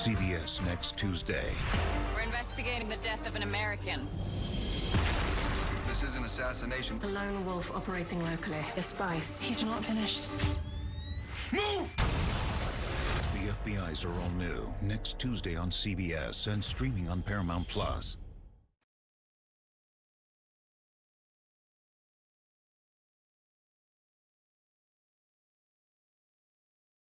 CBS next Tuesday. We're investigating the death of an American. This is an assassination. A lone wolf operating locally. A spy. He's not finished. Move! The FBI's are all new next Tuesday on CBS and streaming on Paramount Plus.